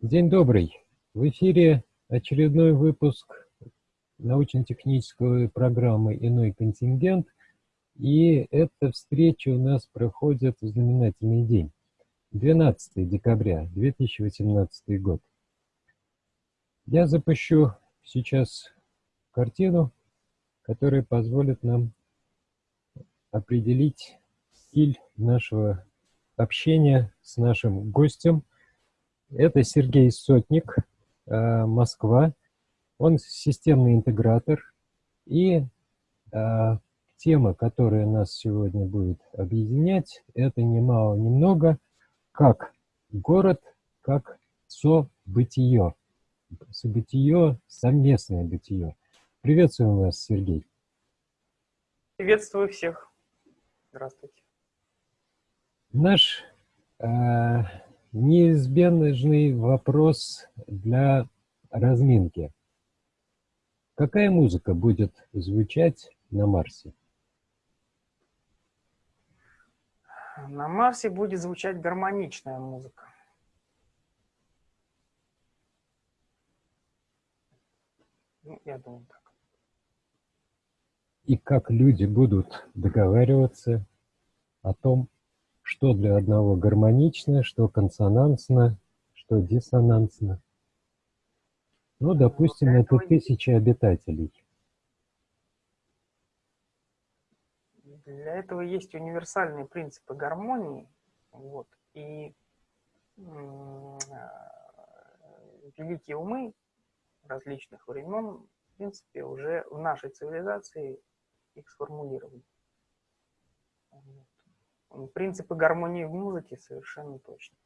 День добрый. В эфире очередной выпуск научно-технической программы «Иной контингент». И эта встреча у нас проходит в знаменательный день. 12 декабря 2018 год. Я запущу сейчас картину, которая позволит нам определить стиль нашего общения с нашим гостем – это Сергей Сотник, э, Москва. Он системный интегратор. И э, тема, которая нас сегодня будет объединять, это немало, немного, как город, как событие. Событие, совместное бытие. Приветствуем вас, Сергей. Приветствую всех. Здравствуйте. Наш э, неизбежный вопрос для разминки. Какая музыка будет звучать на Марсе? На Марсе будет звучать гармоничная музыка. Ну, я думаю так. И как люди будут договариваться о том, что для одного гармонично, что консонансно, что диссонансно. Ну, допустим, это тысячи обитателей. Для этого есть универсальные принципы гармонии. Вот, и великие умы различных времен, в принципе, уже в нашей цивилизации их сформулировали. Принципы гармонии в музыке совершенно точно.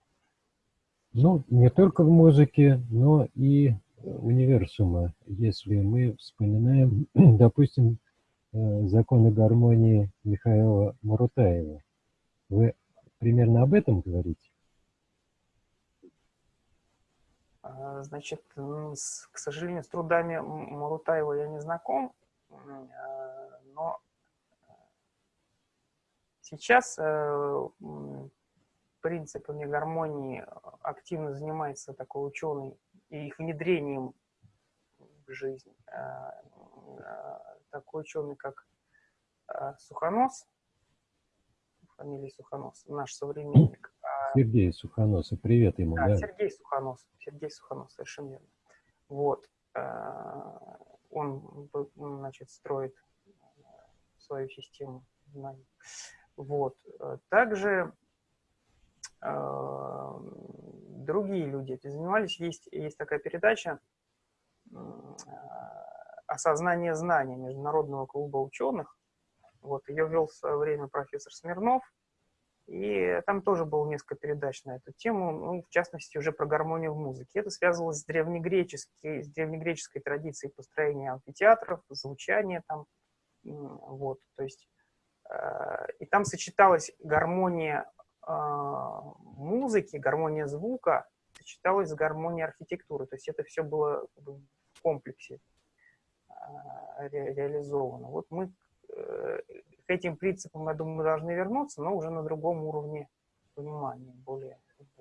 Ну, не только в музыке, но и универсума. Если мы вспоминаем, допустим, э, законы гармонии Михаила Марутаева. Вы примерно об этом говорите? А, значит, к сожалению, с трудами Марутаева я не знаком, а, но Сейчас э, принципами гармонии активно занимается такой ученый и их внедрением в жизнь. Э, э, такой ученый, как Сухонос, фамилия Сухонос, наш современник. А Сергей Сухонос, привет ему. Да, да, Сергей Сухонос, Сергей Сухонос, совершенно верно. Вот. Он, значит, строит свою систему знаний. Вот. Э, также э, другие люди этим занимались. Есть, есть такая передача э, «Осознание знаний» Международного клуба ученых. Вот, ее вел в свое время профессор Смирнов. И там тоже было несколько передач на эту тему, ну, в частности, уже про гармонию в музыке. Это связывалось с древнегреческой, с древнегреческой традицией построения амфитеатров, звучания там. Вот, то есть и там сочеталась гармония а, музыки, гармония звука, сочеталась с гармонией архитектуры. То есть это все было в комплексе а, ре реализовано. Вот мы э, к этим принципам, я думаю, должны вернуться, но уже на другом уровне понимания, более...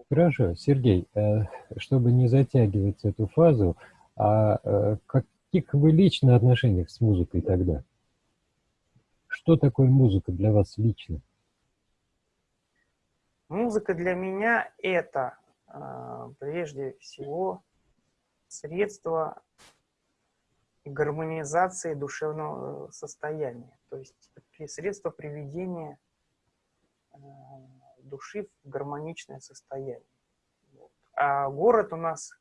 Хорошо, Сергей, э, чтобы не затягивать эту фазу, а каких вы лично отношениях с музыкой тогда? Что такое музыка для вас лично? Музыка для меня это э, прежде всего средство гармонизации душевного э, состояния, то есть средство приведения э, души в гармоничное состояние. А город у нас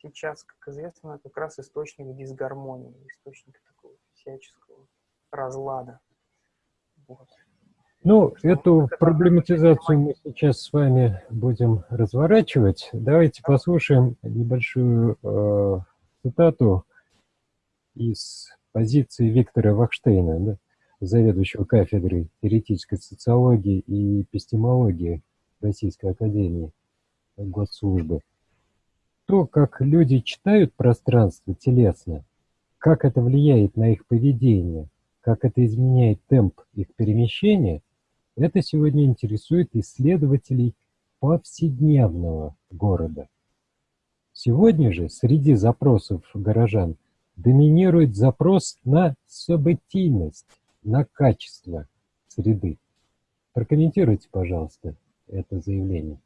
сейчас, как известно, как раз источник дисгармонии, источник такого всяческого разлада. Ну, эту проблематизацию мы сейчас с вами будем разворачивать. Давайте послушаем небольшую э, цитату из позиции Виктора Вахштейна, да, заведующего кафедрой теоретической социологии и эпистемологии Российской Академии Госслужбы. То, как люди читают пространство телесно, как это влияет на их поведение, как это изменяет темп их перемещения, это сегодня интересует исследователей повседневного города. Сегодня же среди запросов горожан доминирует запрос на событийность, на качество среды. Прокомментируйте, пожалуйста, это заявление.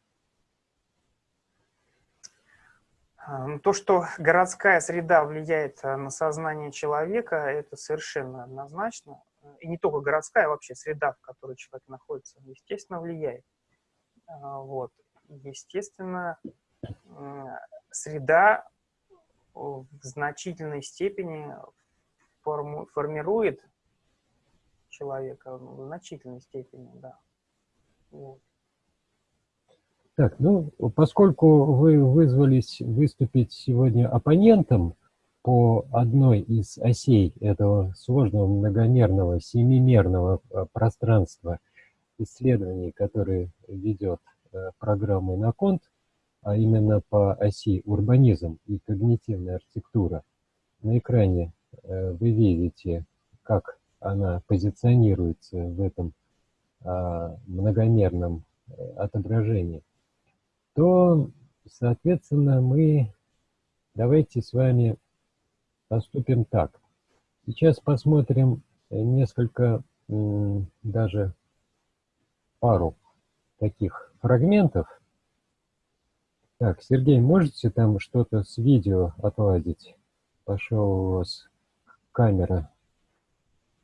А, ну, то, что городская среда влияет э, на сознание человека, это совершенно однозначно. И не только городская, а вообще среда, в которой человек находится, естественно, влияет. А, вот. Естественно, среда в значительной степени форму, формирует человека, в значительной степени, да. Вот. Так, ну, поскольку вы вызвались выступить сегодня оппонентом по одной из осей этого сложного многомерного, семимерного э, пространства исследований, которые ведет э, программа «Иноконт», а именно по оси урбанизм и когнитивная архитектура, на экране э, вы видите, как она позиционируется в этом а, многомерном отображении то, соответственно, мы давайте с вами поступим так. Сейчас посмотрим несколько, даже пару таких фрагментов. Так, Сергей, можете там что-то с видео отладить? Пошел у вас камера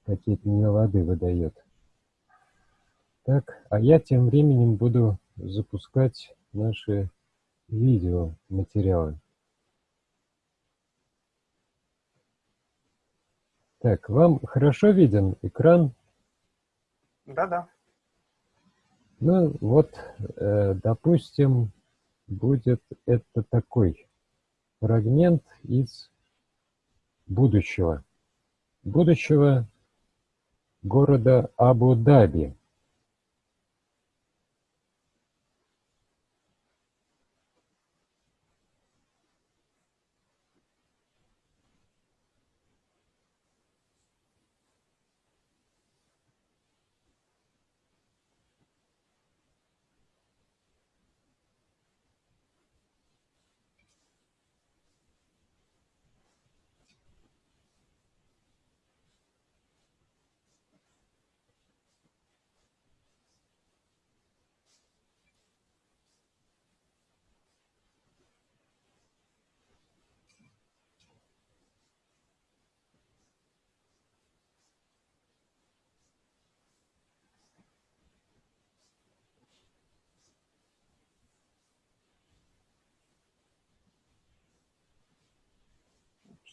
какие-то нелады выдает. Так, а я тем временем буду запускать наши видеоматериалы. Так, вам хорошо виден экран? Да-да. Ну вот, э, допустим, будет это такой фрагмент из будущего. Будущего города Абу-Даби.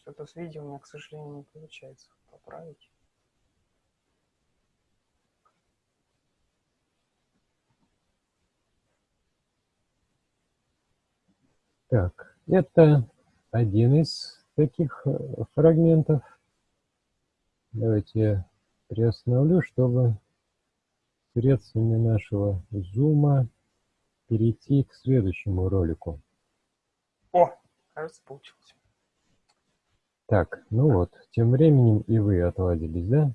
Что-то с видео у меня, к сожалению, не получается поправить. Так, это один из таких э, фрагментов. Давайте я приостановлю, чтобы средствами нашего зума перейти к следующему ролику. О, кажется, получилось. Так, ну вот, тем временем и вы отладились, да?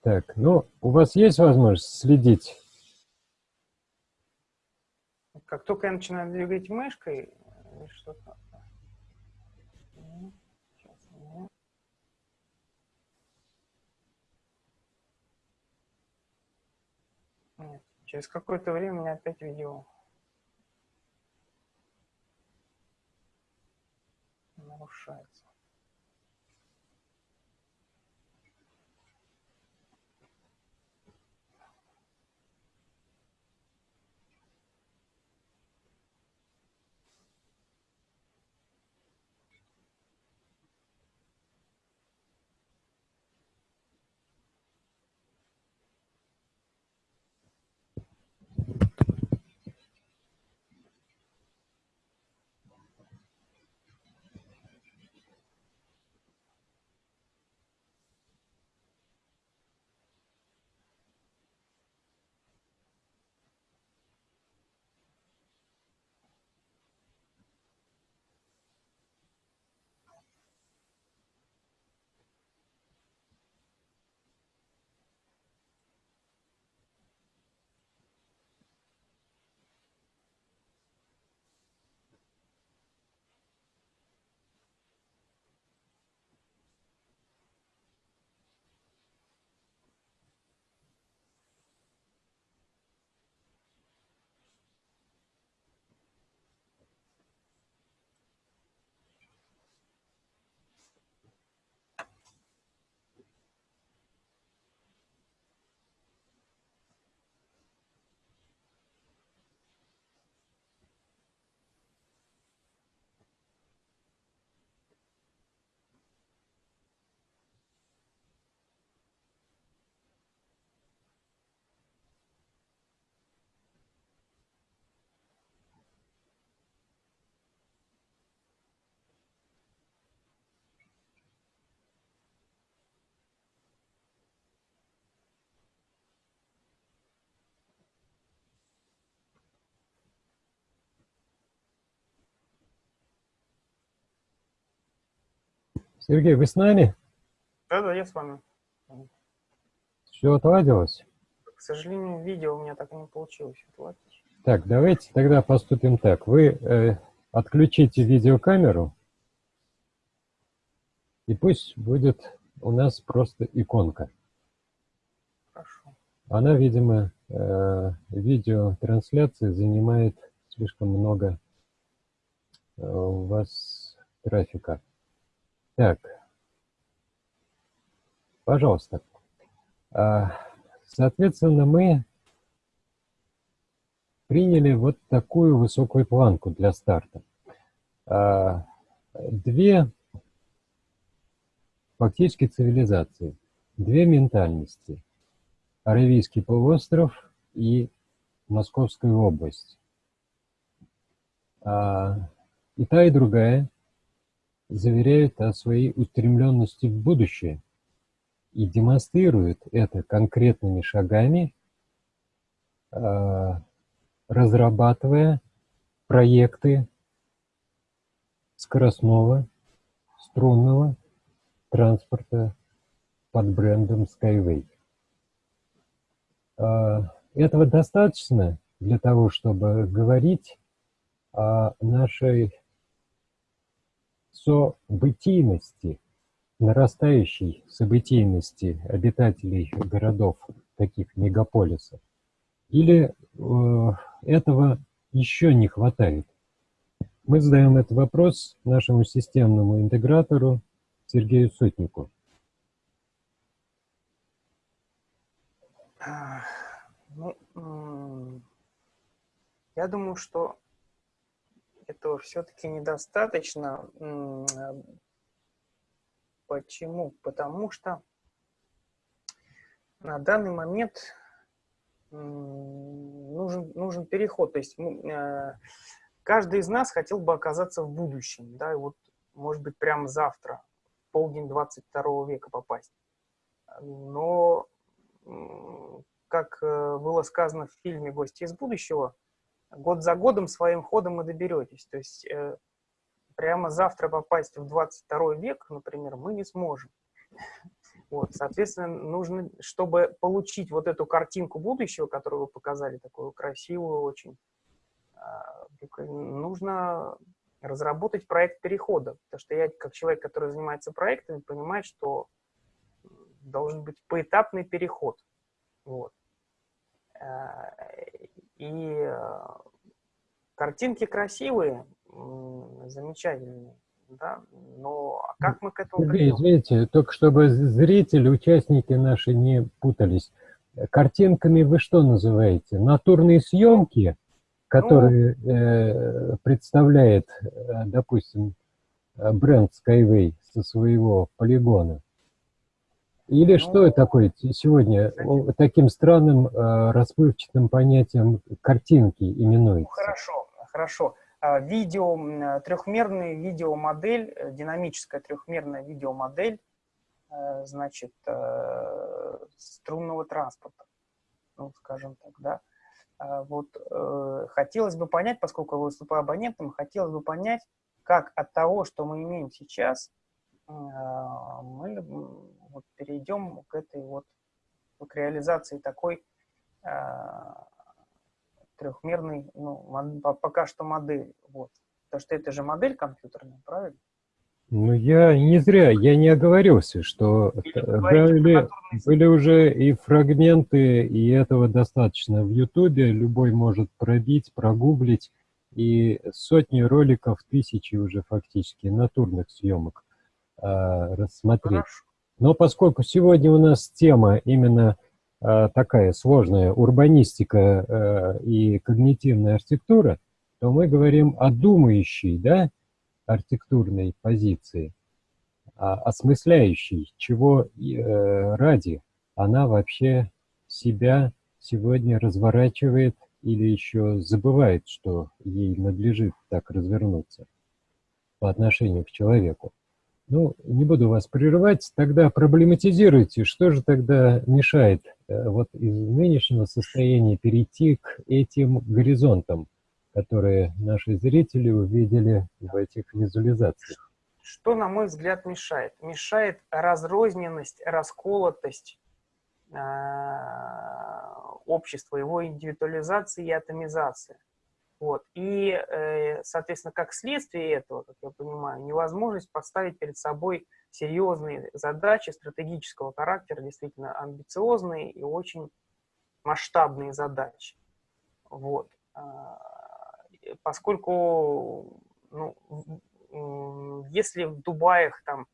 Так, ну, у вас есть возможность следить? Как только я начинаю двигать мышкой, что-то... Через какое-то время меня опять видео нарушается. Сергей, вы с нами? Да-да, я с вами. Все отладилось? К сожалению, видео у меня так и не получилось отладить. Так, давайте тогда поступим так. Вы э, отключите видеокамеру, и пусть будет у нас просто иконка. Хорошо. Она, видимо, э, видеотрансляции занимает слишком много э, у вас трафика. Так, пожалуйста. А, соответственно, мы приняли вот такую высокую планку для старта. А, две фактически цивилизации, две ментальности. Аравийский полуостров и Московская область. А, и та, и другая заверяют о своей устремленности в будущее и демонстрируют это конкретными шагами, а, разрабатывая проекты скоростного, струнного транспорта под брендом Skyway. А, этого достаточно для того, чтобы говорить о нашей событийности, нарастающей событийности обитателей городов, таких мегаполисов? Или э, этого еще не хватает? Мы задаем этот вопрос нашему системному интегратору Сергею Сотнику. Ну, я думаю, что этого все-таки недостаточно. Почему? Потому что на данный момент нужен, нужен переход. То есть э, каждый из нас хотел бы оказаться в будущем, да, и вот, может быть, прямо завтра, в полдень 22 века попасть. Но, как э, было сказано в фильме «Гости из будущего», год за годом своим ходом и доберетесь. То есть э, прямо завтра попасть в 22 век, например, мы не сможем. Вот, соответственно, нужно, чтобы получить вот эту картинку будущего, которую вы показали, такую красивую очень, а, нужно разработать проект перехода. Потому что я, как человек, который занимается проектами, понимаю, что должен быть поэтапный переход. Вот. А, и э, картинки красивые, замечательные, да, но как мы к этому Сергей, извините, только чтобы зрители, участники наши не путались. Картинками вы что называете? Натурные съемки, которые ну, э, представляет, э, допустим, бренд Skyway со своего полигона? Или ну, что такое сегодня кстати, таким странным э, расплывчатым понятием картинки именуется? Ну, хорошо, хорошо. А, видео, трехмерная видеомодель, э, динамическая трехмерная видеомодель, э, значит, струнного транспорта, ну, скажем так, да. А, вот хотелось бы понять, поскольку я выступаю абонентом, хотелось бы понять, как от того, что мы имеем сейчас, мы вот перейдем к этой вот, к реализации такой а, трехмерной, ну, пока что модель. Вот. Потому что это же модель компьютерная, правильно? Ну, я не зря, я не оговорился, что были, были уже и фрагменты, и этого достаточно. В Ютубе любой может пробить, прогуглить, и сотни роликов, тысячи уже фактически натурных съемок рассмотреть. Хорошо. Но поскольку сегодня у нас тема именно э, такая сложная, урбанистика э, и когнитивная архитектура, то мы говорим о думающей, да, архитектурной позиции, а, осмысляющей, чего э, ради она вообще себя сегодня разворачивает или еще забывает, что ей надлежит так развернуться по отношению к человеку. Ну, не буду вас прерывать, тогда проблематизируйте, что же тогда мешает э, вот из нынешнего состояния перейти к этим горизонтам, которые наши зрители увидели в этих визуализациях. что, на мой взгляд, мешает? Мешает разрозненность, расколотость э, общества, его индивидуализация и атомизация. Вот. И, э, соответственно, как следствие этого, как я понимаю, невозможность поставить перед собой серьезные задачи стратегического характера, действительно амбициозные и очень масштабные задачи. Вот. А, поскольку ну, если в Дубаях там,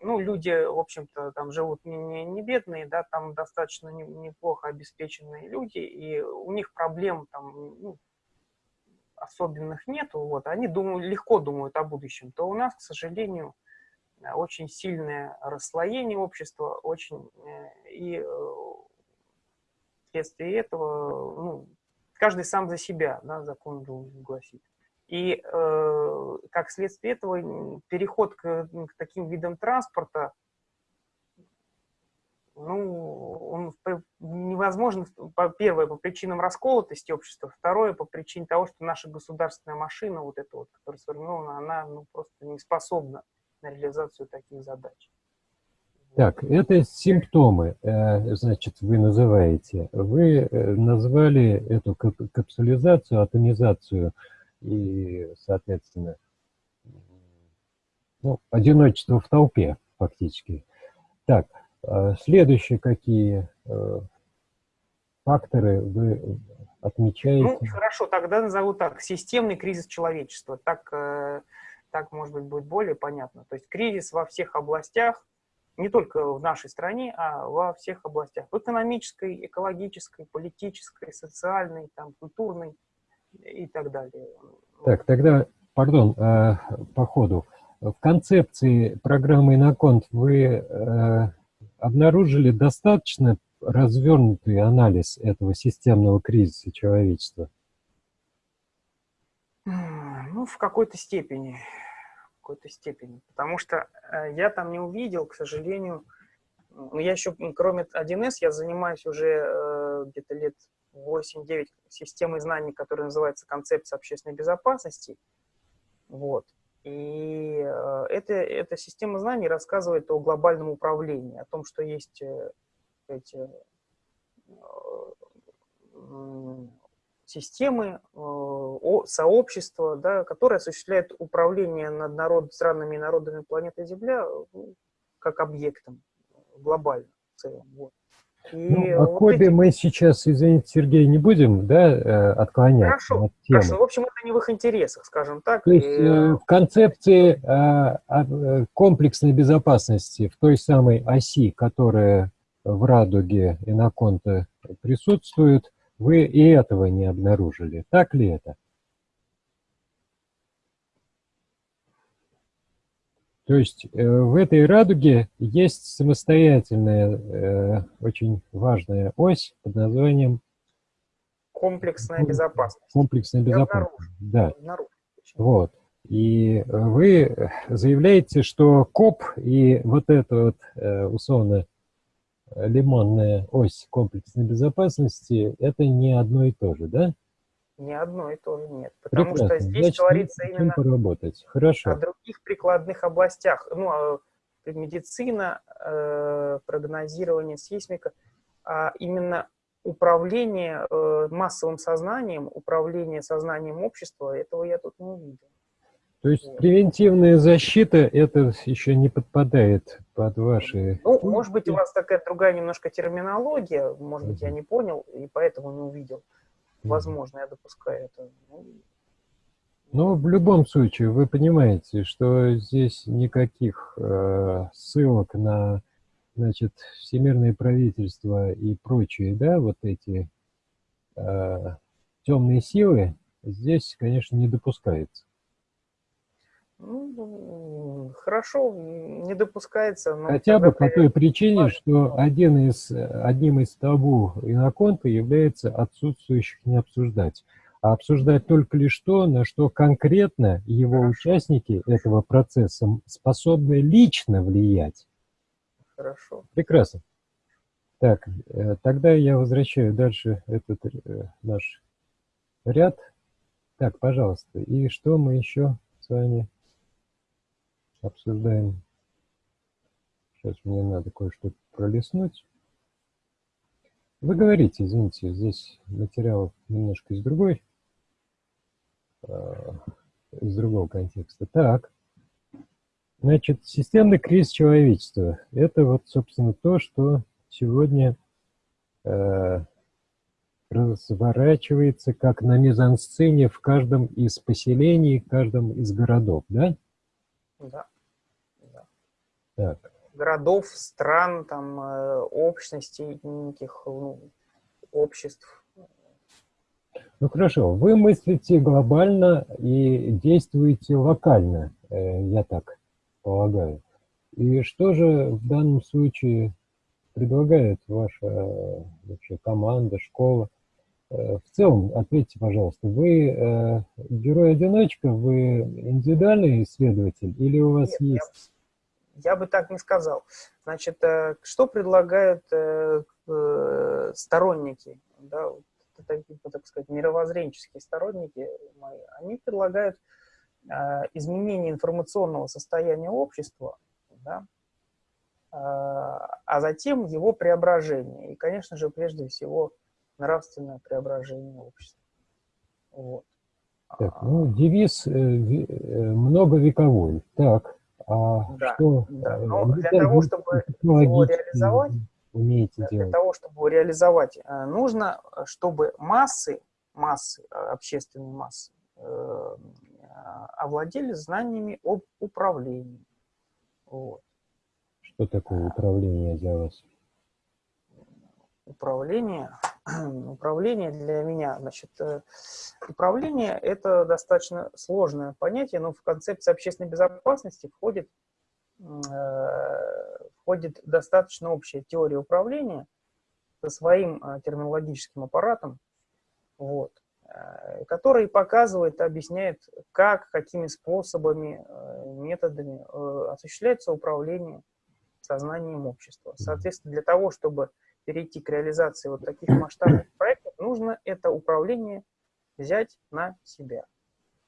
ну, люди, в общем-то, там живут не, не, не бедные, да, там достаточно не, неплохо обеспеченные люди, и у них проблем там ну, особенных нету, вот, они думают, легко думают о будущем, то у нас, к сожалению, очень сильное расслоение общества, очень, э, и э, вследствие этого, ну, каждый сам за себя, да, закон должен гласить. И э, как следствие этого переход к, к таким видам транспорта, ну, он невозможно, первое, по причинам расколотости общества, второе, по причине того, что наша государственная машина, вот эта вот, которая сформирована, она ну, просто не способна на реализацию таких задач. Так, это симптомы, э, значит, вы называете. Вы э, назвали эту капсулизацию, атомизацию и, соответственно, ну, одиночество в толпе фактически. Так, следующие какие факторы вы отмечаете? Ну, хорошо, тогда назову так. Системный кризис человечества. Так, так, может быть, будет более понятно. То есть кризис во всех областях, не только в нашей стране, а во всех областях. В экономической, экологической, политической, социальной, там, культурной и так далее. Так, тогда, пардон, э, по ходу. В концепции программы «Иноконт» вы э, обнаружили достаточно развернутый анализ этого системного кризиса человечества? Ну, в какой-то степени какой-то степени. Потому что э, я там не увидел, к сожалению, ну, я еще, кроме 1С, я занимаюсь уже э, где-то лет 8-9 системой знаний, которая называется концепция общественной безопасности. Вот. И э, это, эта система знаний рассказывает о глобальном управлении, о том, что есть э, эти э, системы, сообщества, да, которые осуществляют управление над народ, странами и народами планеты Земля ну, как объектом глобально в целом. Вот. И ну, о вот Кобе эти... мы сейчас, извините, Сергей, не будем да, э, отклонять. Хорошо, хорошо. В общем, это не в их интересах, скажем так. То и... Э, в концепции комплексной безопасности в той самой оси, которая в радуге и на конте присутствует, вы и этого не обнаружили. Так ли это? То есть э, в этой радуге есть самостоятельная, э, очень важная ось под названием комплексная безопасность. Комплексная безопасность, да. Вот. И вы заявляете, что КОП и вот это вот э, условно лимонная ось комплексной безопасности, это не одно и то же, да? Не одно и то же нет. Потому Прекрасно. что здесь Значит, говорится именно поработать. Хорошо. о других прикладных областях. Ну, а медицина, э, прогнозирование, сейсмика, а именно управление э, массовым сознанием, управление сознанием общества, этого я тут не увидел. То есть превентивная защита, это еще не подпадает под ваши... Ну, может быть, у вас такая другая немножко терминология, может быть, я не понял, и поэтому не увидел. Возможно, я допускаю это. Ну, ну, в любом случае, вы понимаете, что здесь никаких э, ссылок на, значит, всемирное правительство и прочие, да, вот эти э, темные силы здесь, конечно, не допускается. Ну, хорошо, не допускается. Но Хотя бы по той причине, что один из, одним из табу иноконта является отсутствующих не обсуждать. А обсуждать только лишь то, на что конкретно его Хорошо. участники этого процесса способны лично влиять. Хорошо. Прекрасно. Так, э, тогда я возвращаю дальше этот э, наш ряд. Так, пожалуйста. И что мы еще с вами обсуждаем. Сейчас мне надо кое-что пролистнуть. Вы говорите, извините, здесь материал немножко из другой, э, из другого контекста. Так, значит, системный кризис человечества. Это вот, собственно, то, что сегодня э, разворачивается как на мизансцене в каждом из поселений, в каждом из городов, да? Да. да. Так. Городов, стран, там, э, общностей, неких ну, обществ. Ну хорошо, вы мыслите глобально и действуете локально, э, я так полагаю. И что же в данном случае предлагает ваша вообще команда, школа? Э, в целом, ответьте, пожалуйста, вы э, герой-одиночка, вы индивидуальный исследователь или у вас Нет, есть... Я, бы так не сказал. Значит, э, что предлагают э, э, сторонники, да, такие, так сказать, мировоззренческие сторонники мои, они предлагают изменение информационного состояния общества, да, а затем его преображение. И, конечно же, прежде всего, нравственное преображение общества. Вот. Так, ну, девиз э, многовековой. Так, а да, что... Да. Э, Но для того, чтобы его реализовать, умеете для делать? того, чтобы реализовать, э, нужно, чтобы массы, массы, общественные массы, овладели знаниями об управлении. Вот. Что такое управление для вас? Управление управление для меня, значит, э, управление – это достаточно сложное понятие, но в концепции общественной безопасности входит, э, входит достаточно общая теория управления со своим э, терминологическим аппаратом, вот, который показывает, объясняет, как, какими способами, методами осуществляется управление сознанием общества. Соответственно, для того, чтобы перейти к реализации вот таких масштабных проектов, нужно это управление взять на себя.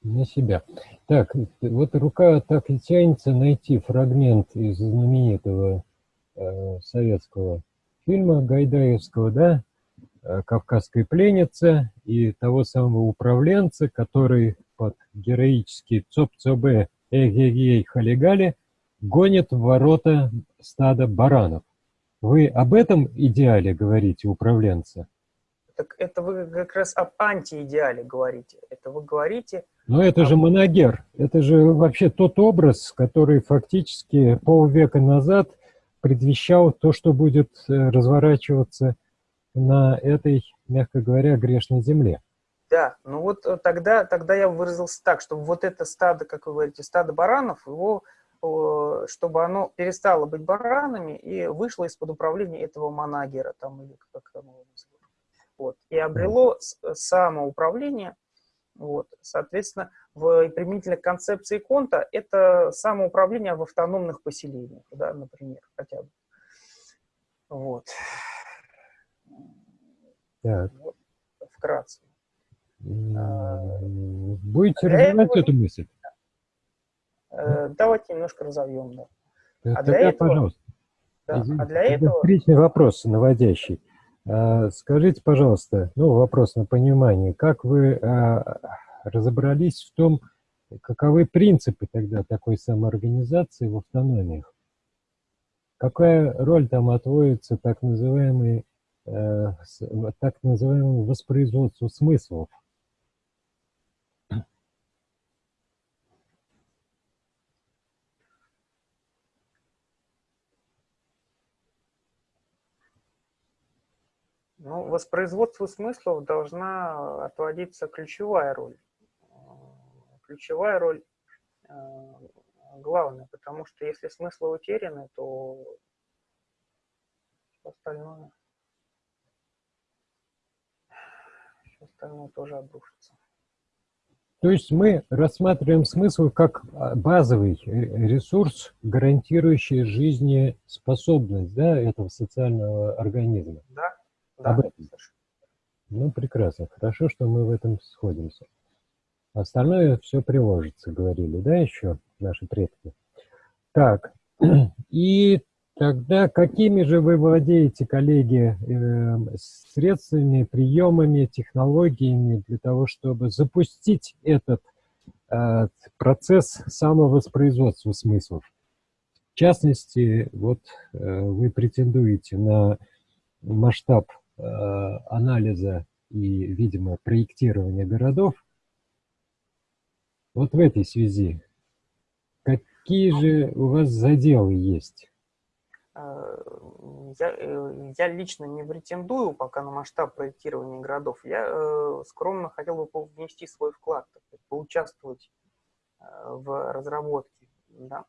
На себя. Так, вот рука так и тянется найти фрагмент из знаменитого э, советского фильма Гайдаевского, да, э, «Кавказская пленница» и того самого управленца, который под героический ЦОП-ЦОБ эй халигали гонит в ворота стада баранов. Вы об этом идеале говорите, управленца? Так это вы как раз об антиидеале говорите. Это вы говорите... Но это об... же Моногер. Это же вообще тот образ, который фактически полвека назад предвещал то, что будет э, разворачиваться на этой, мягко говоря, грешной земле. Да, ну вот э, тогда, тогда я выразился так, что вот это стадо, как вы говорите, стадо баранов, его чтобы оно перестало быть баранами и вышло из-под управления этого манагера, там, или как там его называют. Вот, и обрело самоуправление, вот, соответственно, в применительной концепции Конта это самоуправление в автономных поселениях, да, например, хотя бы. Вот. Так. вот вкратце. Будете развивать эту мысль? Э, давайте немножко разовьем. Да. А для этого, пожалуйста. Да, а для этого... Встречный вопрос наводящий. А, скажите, пожалуйста, ну, вопрос на понимание, как вы а, разобрались в том, каковы принципы тогда такой самоорганизации в автономиях? Какая роль там отводится так называемой, э, так называемому воспроизводству смыслов? Ну, воспроизводству смыслов должна отводиться ключевая роль. Ключевая роль э, главная, потому что если смыслы утеряны, то все остальное, все остальное тоже обрушится. То есть мы рассматриваем смысл как а, базовый ресурс, гарантирующий жизнеспособность да, этого социального организма. Да, да. Об этом. Ну, прекрасно. Хорошо, что мы в этом сходимся. Остальное все приложится, говорили, да, еще наши предки? Так, и тогда какими же вы владеете, коллеги, э, средствами, приемами, технологиями для того, чтобы запустить этот э, процесс самовоспроизводства смыслов? В частности, вот э, вы претендуете на масштаб анализа и, видимо, проектирования городов. Вот в этой связи какие же у вас заделы есть? Э, я, э, я лично не претендую пока на масштаб проектирования городов. Я э, скромно хотел бы внести свой вклад, поучаствовать э, в разработке да,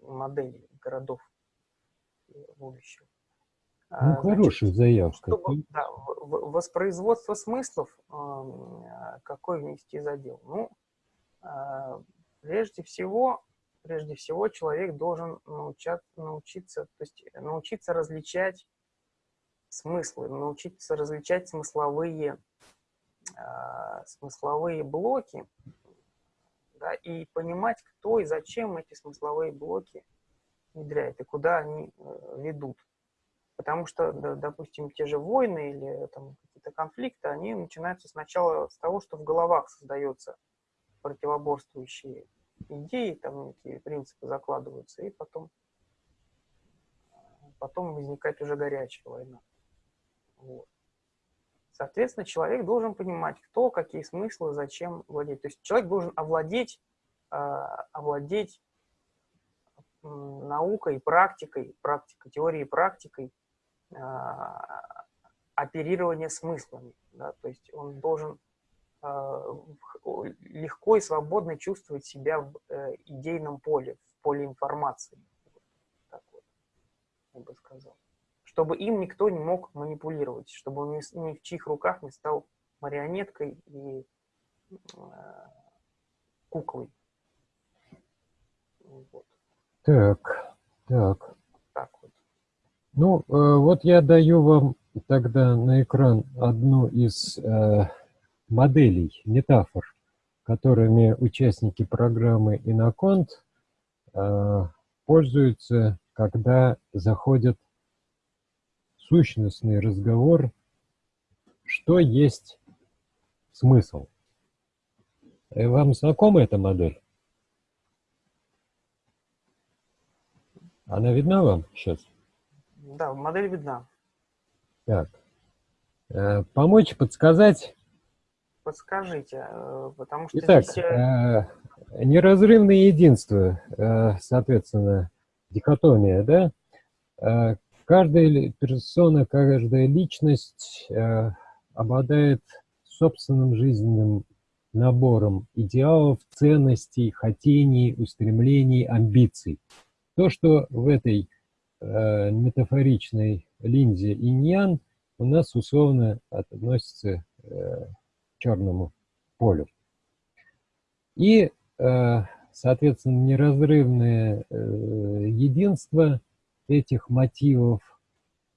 моделей городов будущего. Ну, хорошая заявка. Чтобы, да, воспроизводство смыслов, какой внести задел? Ну, Прежде всего, прежде всего человек должен научать, научиться, то есть научиться различать смыслы, научиться различать смысловые, э, смысловые блоки, да, и понимать, кто и зачем эти смысловые блоки внедряет и куда они э, ведут. Потому что, допустим, те же войны или какие-то конфликты, они начинаются сначала с того, что в головах создается противоборствующие идеи, там некие принципы закладываются, и потом, потом возникает уже горячая война. Вот. Соответственно, человек должен понимать, кто, какие смыслы, зачем владеть. То есть человек должен овладеть, э, овладеть наукой, практикой, практикой, теорией практикой э, оперирования смыслами. Да? То есть он должен а, легко и свободно чувствовать себя в э, идейном поле, в поле информации. Так вот, я бы сказал. Чтобы им никто не мог манипулировать, чтобы он ни в чьих руках не стал марионеткой и э, куклой. Вот. Так, так. Ну, э, вот я даю вам тогда на экран одну из э, моделей, метафор, которыми участники программы Иноконт э, пользуются, когда заходит сущностный разговор, что есть смысл. Вам знакома эта модель? Она видна вам сейчас? Да, модель видна. Так. Э, помочь подсказать, Подскажите, э, потому что Итак, здесь... Э, неразрывное единство, соответственно, дихотомия, да? Каждая персона, каждая личность обладает собственным жизненным набором идеалов, ценностей, хотений, устремлений, амбиций. То, что в этой э, метафоричной линзе иньян у нас условно относится э, черному полю. И, э, соответственно, неразрывное э, единство этих мотивов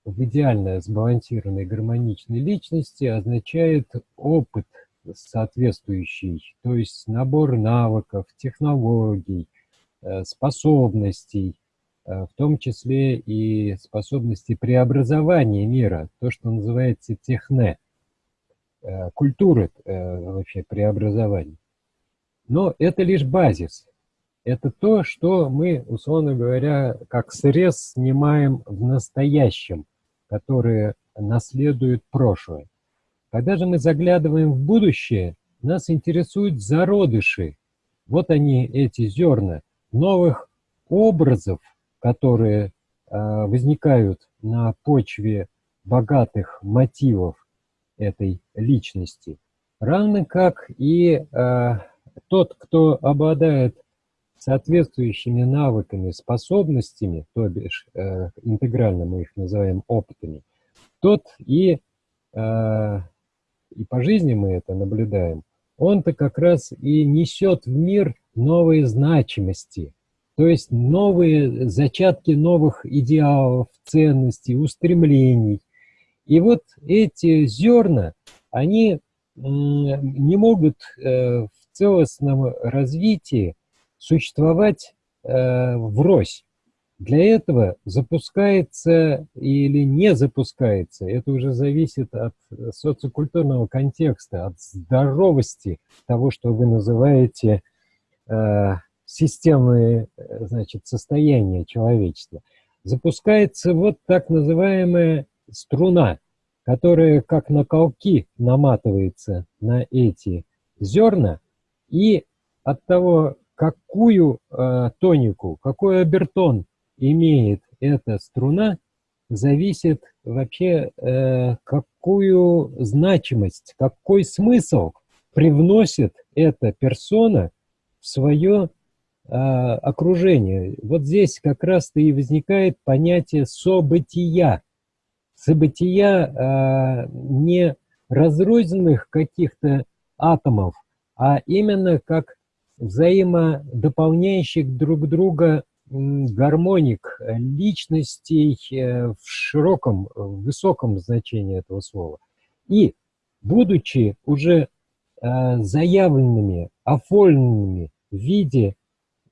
в идеально сбалансированной гармоничной личности означает опыт соответствующий, то есть набор навыков, технологий, э, способностей, в том числе и способности преобразования мира, то, что называется техне. Э, культуры э, вообще преобразования. Но это лишь базис. Это то, что мы, условно говоря, как срез снимаем в настоящем, которое наследует прошлое. Когда же мы заглядываем в будущее, нас интересуют зародыши. Вот они, эти зерна новых образов, которые э, возникают на почве богатых мотивов этой личности. Равно как и э, тот, кто обладает соответствующими навыками, способностями, то бишь э, интегрально мы их называем опытами, тот и, э, и по жизни мы это наблюдаем, он-то как раз и несет в мир новые значимости, то есть новые зачатки новых идеалов, ценностей, устремлений, и вот эти зерна, они не могут э, в целостном развитии существовать э, врозь. Для этого запускается или не запускается, это уже зависит от социокультурного контекста, от здоровости того, что вы называете э, системные значит, состояния человечества. Запускается вот так называемая струна, которая как на колки наматывается на эти зерна, и от того, какую э, тонику, какой обертон имеет эта струна, зависит вообще, э, какую значимость, какой смысл привносит эта персона в свое э, окружение. Вот здесь как раз-то и возникает понятие события. События э, не разрозненных каких-то атомов, а именно как взаимодополняющих друг друга гармоник личностей э, в широком, в высоком значении этого слова. И, будучи уже э, заявленными, оформленными в виде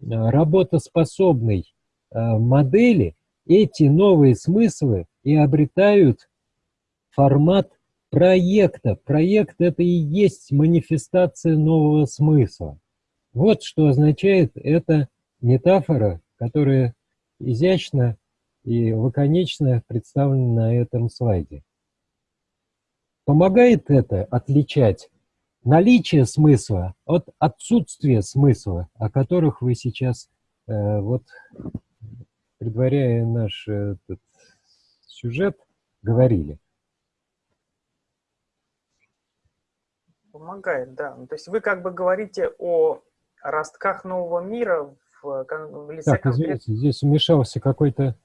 работоспособной модели, эти новые смыслы и обретают формат проекта. Проект – это и есть манифестация нового смысла. Вот что означает эта метафора которые изящно и лаконично представлены на этом слайде. Помогает это отличать наличие смысла от отсутствия смысла, о которых вы сейчас, э, вот, предваряя наш этот сюжет, говорили. Помогает, да. Ну, то есть вы как бы говорите о ростках нового мира в, лице так, извините, здесь вмешался какой-то...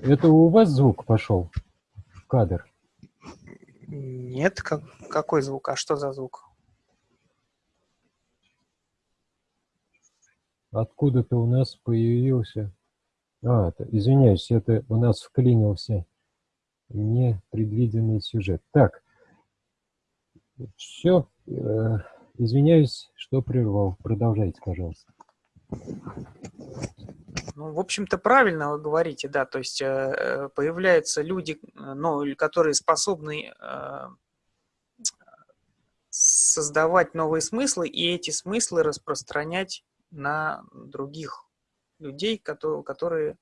Это у вас звук пошел в кадр? Нет, как, какой звук? А что за звук? Откуда-то у нас появился... А, это, извиняюсь, это у нас вклинился непредвиденный сюжет. Так, все... Э Извиняюсь, что прервал. Продолжайте, пожалуйста. Ну, в общем-то, правильно вы говорите, да, то есть э, появляются люди, ну, которые способны э, создавать новые смыслы и эти смыслы распространять на других людей, которые, которые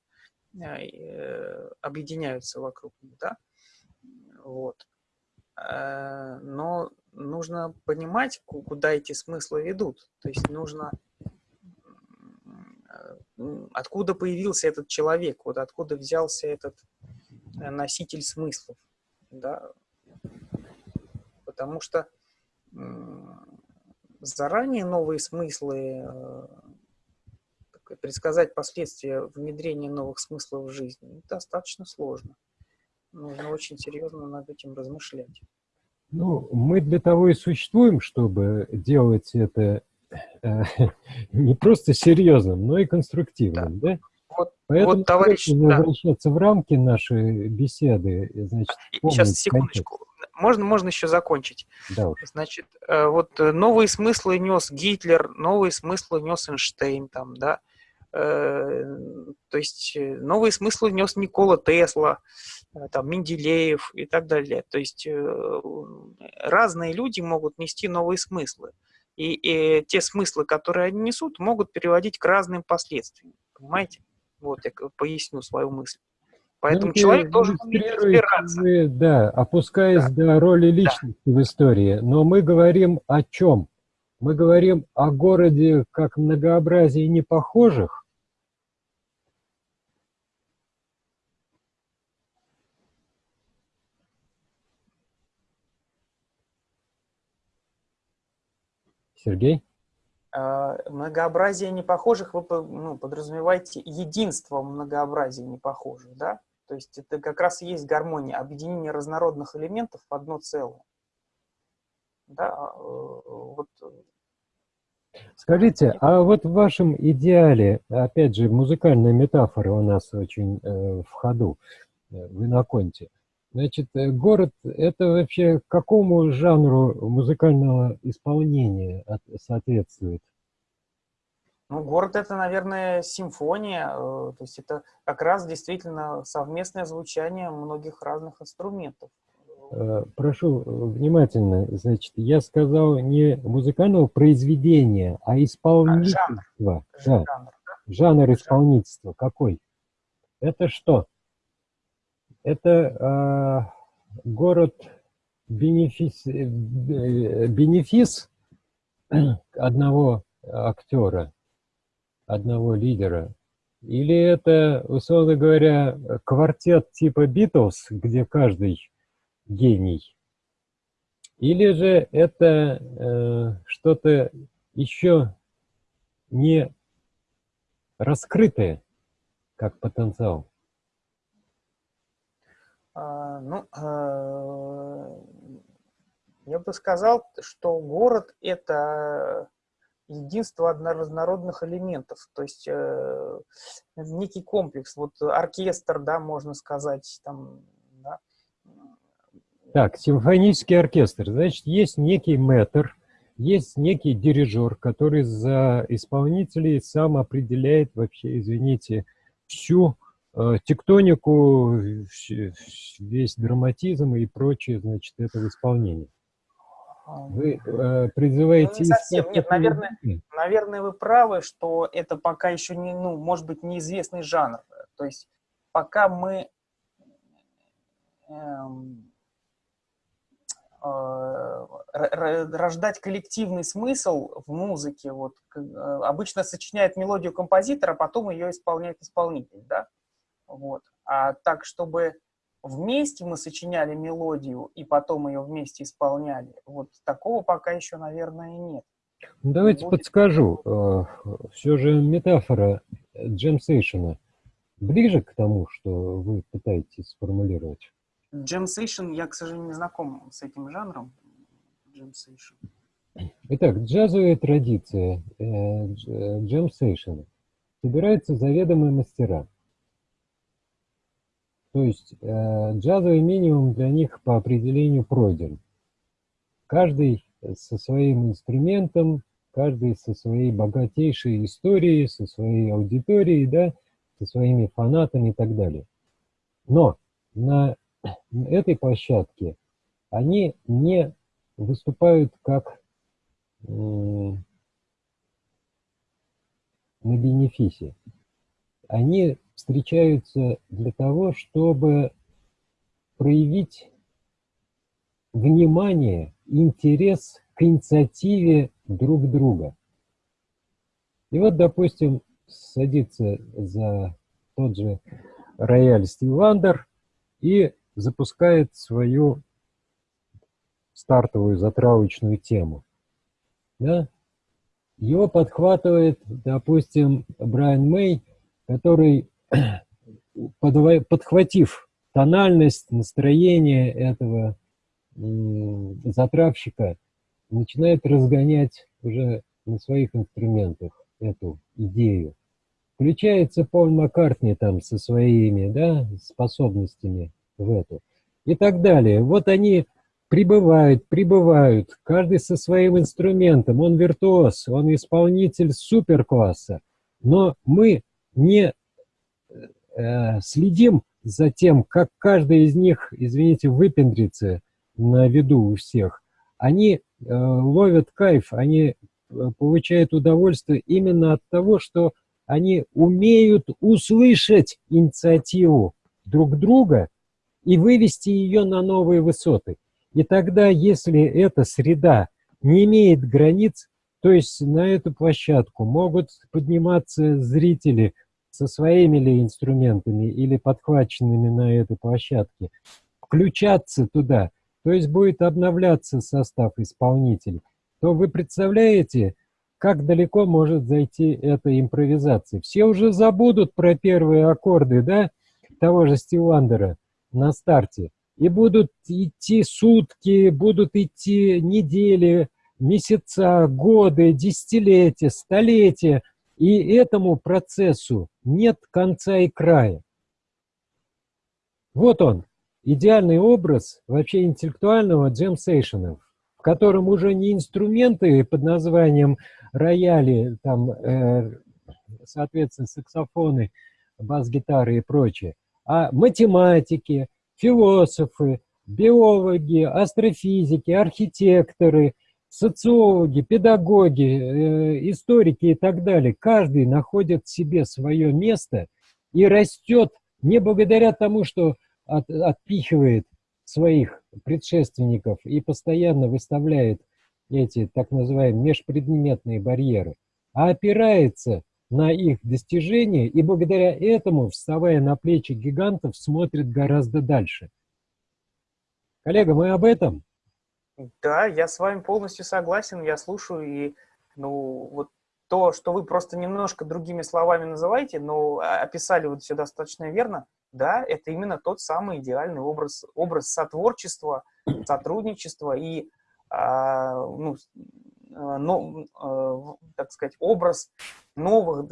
э, объединяются вокруг них, да, вот. Э, но нужно понимать, куда эти смыслы ведут. То есть нужно, откуда появился этот человек, вот откуда взялся этот э, носитель смыслов. Да? Потому что заранее новые смыслы, э, предсказать последствия внедрения новых смыслов в жизнь достаточно сложно. Нужно очень серьезно над этим размышлять. Ну, мы для того и существуем, чтобы делать это э, не просто серьезным, но и конструктивным, да? да? Вот, Поэтому вот, товарищ, возвращаться да. в рамки нашей беседы, значит, Сейчас, секундочку. Можно, можно еще закончить. Да уж. Значит, э, вот э, новые смыслы нес Гитлер, новые смыслы нес Эйнштейн, там, да, Э, то есть новые смыслы нес Никола Тесла, там, Менделеев и так далее. То есть разные люди могут нести новые смыслы. И, и те смыслы, которые они несут, могут переводить к разным последствиям. Понимаете? Вот я поясню свою мысль. Поэтому ну, человек должен разбираться. Да, опускаясь да. до роли личности да. в истории. Но мы говорим о чем? Мы говорим о городе как многообразии непохожих, Сергей? А, многообразие непохожих вы ну, подразумеваете единство многообразия непохожих, да? То есть это как раз и есть гармония, объединение разнородных элементов в одно целое. Да, а, э, вот. Скажите, а вот в вашем идеале, опять же, музыкальная метафора у нас очень э, в ходу, э, в иноконте, Значит, э, город — это вообще какому жанру музыкального исполнения соответствует? Ну, город это, наверное, симфония, э, то есть это как раз действительно совместное звучание многих разных инструментов. Э, прошу внимательно, значит, я сказал не музыкального произведения, а исполнительства. А, жанр. Да. Жанр, да? жанр исполнительства какой? Это что? Это э, город бенефис, бенефис одного актера, одного лидера? Или это, условно говоря, квартет типа Битлз, где каждый гений? Или же это э, что-то еще не раскрытое, как потенциал? А, ну, а, я бы сказал, что город — это единство одноразнородных элементов, то есть э, некий комплекс, вот оркестр, да, можно сказать, там, да. Так, симфонический оркестр, значит, есть некий мэтр, есть некий дирижер, который за исполнителей сам определяет вообще, извините, всю тектонику, весь драматизм и прочее, значит, этого исполнения. Вы э, призываете... Ну, не совсем. Нет, наверное, наверное, вы правы, что это пока еще не, ну, может быть, неизвестный жанр. То есть пока мы эм, э, рождать коллективный смысл в музыке, вот, э, обычно сочиняет мелодию композитора, а потом ее исполняет исполнитель, да, вот. А так, чтобы вместе мы сочиняли мелодию и потом ее вместе исполняли, вот такого пока еще, наверное, нет. Ну, давайте Будет... подскажу. Э, Все же метафора джемсейшена ближе к тому, что вы пытаетесь сформулировать? Джемсейшн, я, к сожалению, не знаком с этим жанром. Джемсейшн. Итак, джазовая традиция э, джемсейшена. Собираются заведомые мастера. То есть э, джазовый минимум для них по определению пройден. Каждый со своим инструментом, каждый со своей богатейшей историей, со своей аудиторией, да, со своими фанатами и так далее. Но на этой площадке они не выступают как на бенефисе. Они встречаются для того, чтобы проявить внимание, интерес к инициативе друг друга. И вот, допустим, садится за тот же рояль Стив Вандер и запускает свою стартовую затравочную тему. Да? Его подхватывает, допустим, Брайан Мэй, который подхватив тональность, настроение этого затравщика, начинает разгонять уже на своих инструментах эту идею. Включается Пол Маккартни там со своими да, способностями в эту и так далее. Вот они прибывают, прибывают, каждый со своим инструментом, он виртуоз, он исполнитель суперкласса, но мы не следим за тем, как каждый из них, извините, выпендрится на виду у всех, они э, ловят кайф, они э, получают удовольствие именно от того, что они умеют услышать инициативу друг друга и вывести ее на новые высоты. И тогда, если эта среда не имеет границ, то есть на эту площадку могут подниматься зрители со своими ли инструментами или подхваченными на этой площадке, включаться туда, то есть будет обновляться состав исполнителей, то вы представляете, как далеко может зайти эта импровизация. Все уже забудут про первые аккорды, да, того же Стивандера на старте, и будут идти сутки, будут идти недели, месяца, годы, десятилетия, столетия, и этому процессу нет конца и края. Вот он. идеальный образ вообще интеллектуального джем-сейшена, в котором уже не инструменты под названием рояли, там, э, соответственно, саксофоны, бас-гитары и прочее, а математики, философы, биологи, астрофизики, архитекторы, социологи, педагоги, э, историки и так далее. Каждый находит в себе свое место и растет не благодаря тому, что от, отпихивает своих предшественников и постоянно выставляет эти так называемые межпредметные барьеры, а опирается на их достижения и благодаря этому, вставая на плечи гигантов, смотрит гораздо дальше. Коллега, мы об этом? Да, я с вами полностью согласен, я слушаю, и ну, вот то, что вы просто немножко другими словами называете, но описали вот все достаточно верно, да, это именно тот самый идеальный образ, образ сотворчества, сотрудничества и, а, ну, а, но, а, так сказать, образ новых,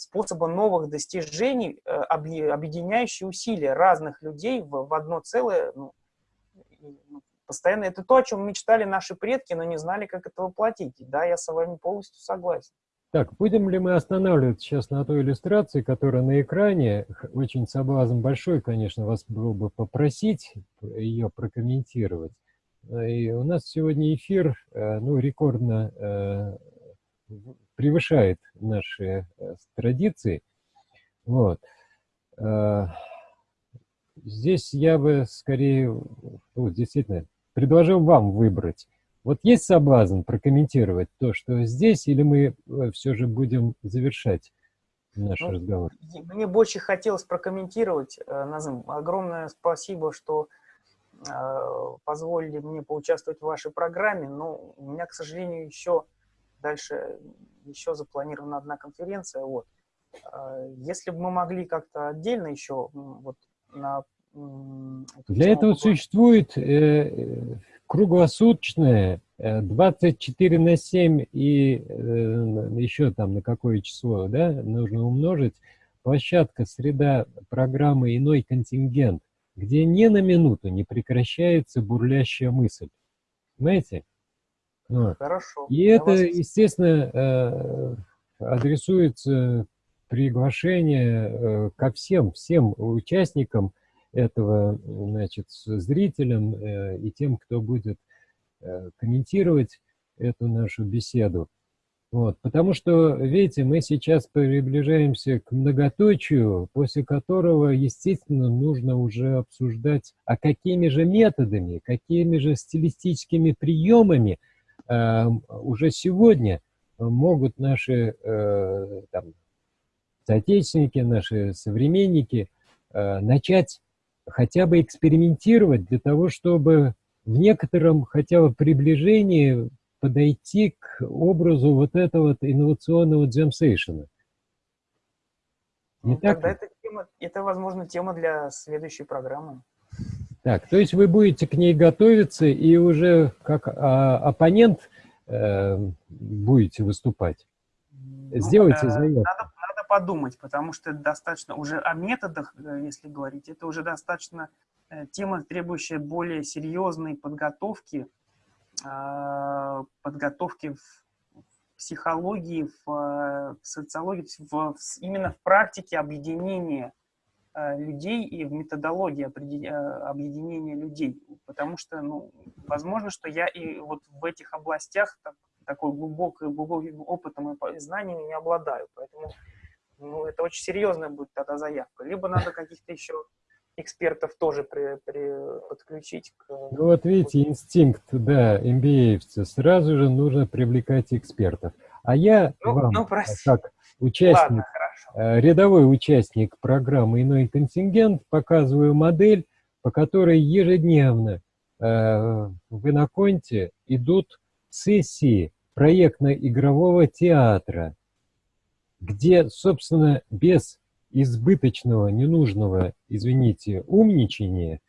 способа новых достижений, э, объединяющий усилия разных людей в, в одно целое, ну, постоянно. Это то, о чем мечтали наши предки, но не знали, как это воплотить. Да, я с вами полностью согласен. Так, будем ли мы останавливаться сейчас на той иллюстрации, которая на экране? Очень соблазн большой, конечно, вас было бы попросить ее прокомментировать. И у нас сегодня эфир, э, ну, рекордно э, превышает наши э, традиции. Вот. Здесь я бы скорее, ну, действительно, предложил вам выбрать вот есть соблазн прокомментировать то, что здесь, или мы э, все же будем завершать наш ну, разговор? Мне больше хотелось прокомментировать. Э, Назым, огромное спасибо, что э, позволили мне поучаствовать в вашей программе, но у меня, к сожалению, еще дальше еще запланирована одна конференция. Вот. Если бы мы могли как-то отдельно еще вот на для этого существует э, круглосуточное 24 э, на 7 и э, еще там на какое число, да, нужно умножить, площадка, среда программы «Иной контингент», где ни на минуту не прекращается бурлящая мысль. Понимаете? Вот. Хорошо. И это, вас... естественно, э, адресуется приглашение ко всем, всем участникам этого, значит, зрителям э, и тем, кто будет э, комментировать эту нашу беседу. Вот, потому что, видите, мы сейчас приближаемся к многоточию, после которого, естественно, нужно уже обсуждать, а какими же методами, какими же стилистическими приемами э, уже сегодня могут наши э, там, соотечественники, наши современники э, начать хотя бы экспериментировать для того, чтобы в некотором хотя бы приближении подойти к образу вот этого вот инновационного джемсейшена. Не ну, так это, тема, это, возможно, тема для следующей программы. Так, то есть вы будете к ней готовиться и уже как а, оппонент э, будете выступать? Ну, Сделайте э, заявку. Надо, подумать, потому что достаточно уже о методах, э, если говорить, это уже достаточно э, тема, требующая более серьезной подготовки, а, подготовки в психологии, в, э, социологии, в, именно в практике объединения людей и в методологии объединения людей. Потому что, ну, возможно, что я и вот в этих областях так, такой глубокой, глубоким опытом и знаниями не обладаю. Поэтому ну, это очень серьезная будет тогда заявка. Либо надо каких-то еще экспертов тоже при, при, подключить к... Ну вот видите, инстинкт, да, mba сразу же нужно привлекать экспертов. А я ну, вам, ну, как участник, Ладно, э, рядовой участник программы «Иной контингент», показываю модель, по которой ежедневно э, в Иноконте идут сессии проектно-игрового театра, где, собственно, без избыточного, ненужного, извините, умничания,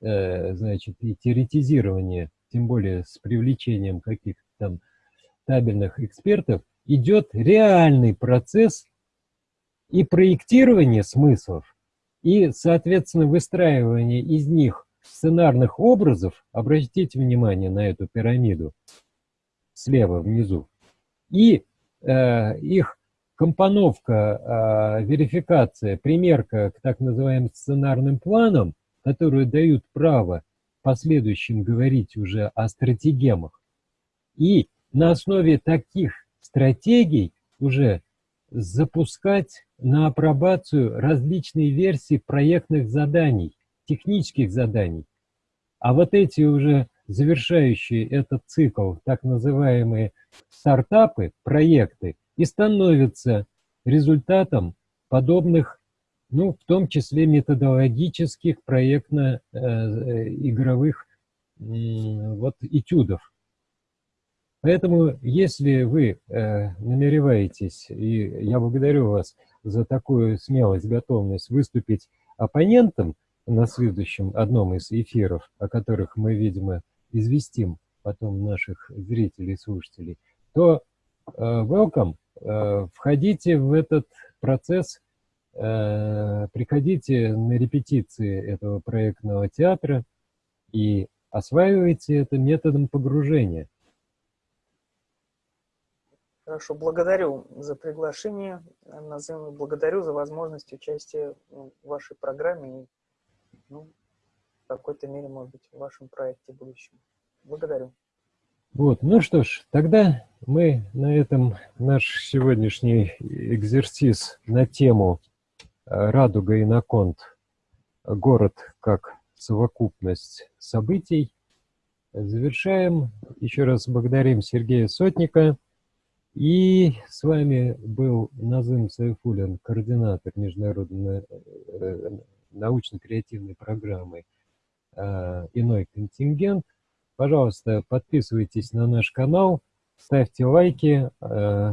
э, значит, и теоретизирования, тем более с привлечением каких-то там табельных экспертов, идет реальный процесс и проектирование смыслов, и, соответственно, выстраивание из них сценарных образов, обратите внимание на эту пирамиду слева внизу, и э, их компоновка, э, верификация, примерка к так называемым сценарным планам, которые дают право в последующем говорить уже о стратегемах. И на основе таких стратегий уже запускать на апробацию различные версии проектных заданий, технических заданий. А вот эти уже завершающие этот цикл, так называемые стартапы, проекты, и становятся результатом подобных, ну, в том числе методологических проектно-игровых э, вот этюдов. Поэтому, если вы э, намереваетесь, и я благодарю вас за такую смелость, готовность выступить оппонентом на следующем одном из эфиров, о которых мы, видимо, известим потом наших зрителей и слушателей, то э, welcome, входите в этот процесс, э, приходите на репетиции этого проектного театра и осваивайте это методом погружения. Хорошо, благодарю за приглашение, Назым, благодарю за возможность участия в вашей программе и ну, в какой-то мере, может быть, в вашем проекте будущем. Благодарю. Вот, ну что ж, тогда мы на этом наш сегодняшний экзерсис на тему э, «Радуга и Наконт. Город как совокупность событий» завершаем. Еще раз благодарим Сергея Сотника. И с вами был Назым Сайфулин, координатор международной э, научно-креативной программы э, «Иной контингент». Пожалуйста, подписывайтесь на наш канал, ставьте лайки, э,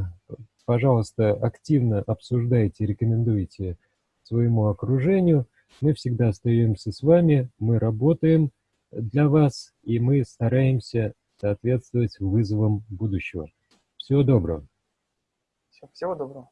пожалуйста, активно обсуждайте, рекомендуйте своему окружению. Мы всегда остаемся с вами, мы работаем для вас, и мы стараемся соответствовать вызовам будущего. Всего доброго. Всего доброго.